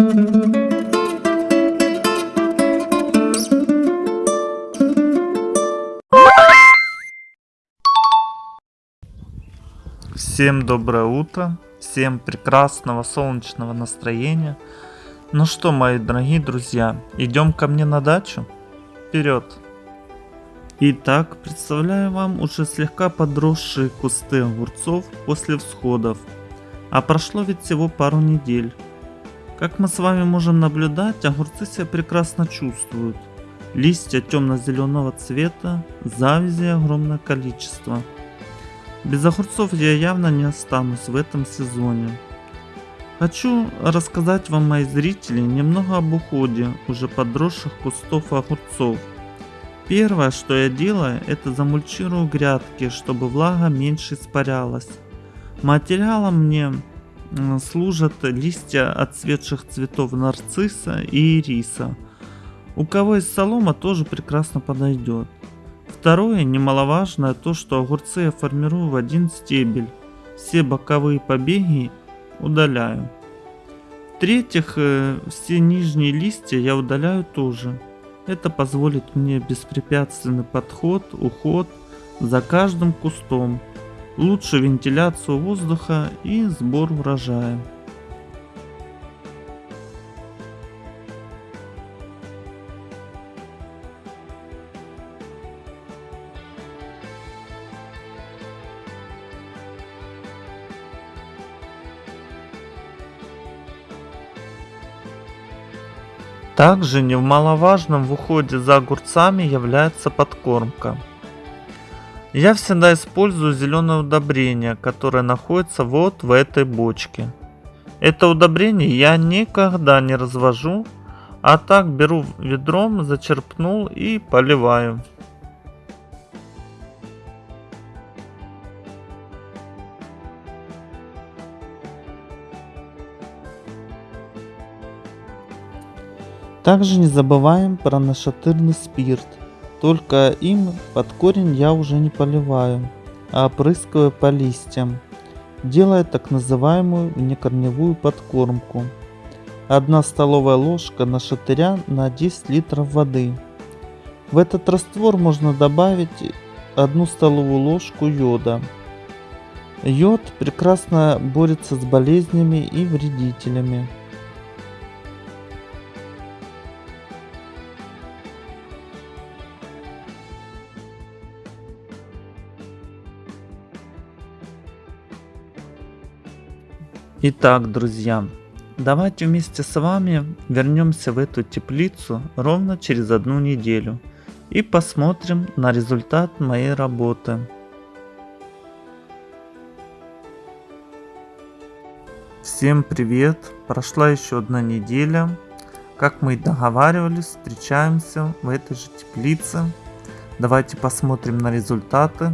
Всем доброе утро, всем прекрасного солнечного настроения. Ну что, мои дорогие друзья, идем ко мне на дачу? Вперед! Итак, представляю вам уже слегка подросшие кусты огурцов после всходов. А прошло ведь всего пару недель. Как мы с вами можем наблюдать, огурцы себя прекрасно чувствуют. Листья темно-зеленого цвета, завязи огромное количество. Без огурцов я явно не останусь в этом сезоне. Хочу рассказать вам, мои зрители, немного об уходе уже подросших кустов огурцов. Первое, что я делаю, это замульчирую грядки, чтобы влага меньше испарялась. Материалом мне служат листья отцветших цветов нарцисса и ириса. У кого есть солома, тоже прекрасно подойдет. Второе, немаловажное, то что огурцы я формирую в один стебель. Все боковые побеги удаляю. В-третьих, э, все нижние листья я удаляю тоже. Это позволит мне беспрепятственный подход, уход за каждым кустом, лучшую вентиляцию воздуха и сбор урожая. Также немаловажным в уходе за огурцами является подкормка. Я всегда использую зеленое удобрение, которое находится вот в этой бочке. Это удобрение я никогда не развожу, а так беру ведром, зачерпнул и поливаю. Также не забываем про нашатырный спирт. Только им под корень я уже не поливаю, а опрыскиваю по листьям, делая так называемую внекорневую подкормку. 1 столовая ложка нашатыря на 10 литров воды. В этот раствор можно добавить 1 столовую ложку йода. Йод прекрасно борется с болезнями и вредителями. Итак, друзья, давайте вместе с вами вернемся в эту теплицу ровно через одну неделю и посмотрим на результат моей работы. Всем привет! Прошла еще одна неделя. Как мы и договаривались, встречаемся в этой же теплице. Давайте посмотрим на результаты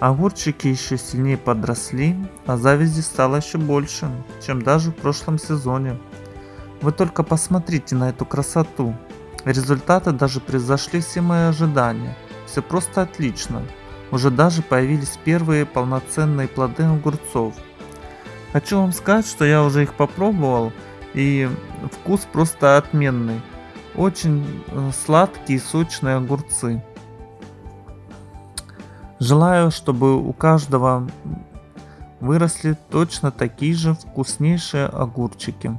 Огурчики еще сильнее подросли, а завязи стало еще больше, чем даже в прошлом сезоне. Вы только посмотрите на эту красоту. Результаты даже превзошли все мои ожидания. Все просто отлично. Уже даже появились первые полноценные плоды огурцов. Хочу вам сказать, что я уже их попробовал и вкус просто отменный. Очень э, сладкие сочные огурцы. Желаю, чтобы у каждого выросли точно такие же вкуснейшие огурчики.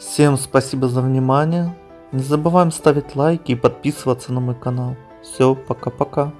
Всем спасибо за внимание. Не забываем ставить лайки и подписываться на мой канал. Все, пока-пока.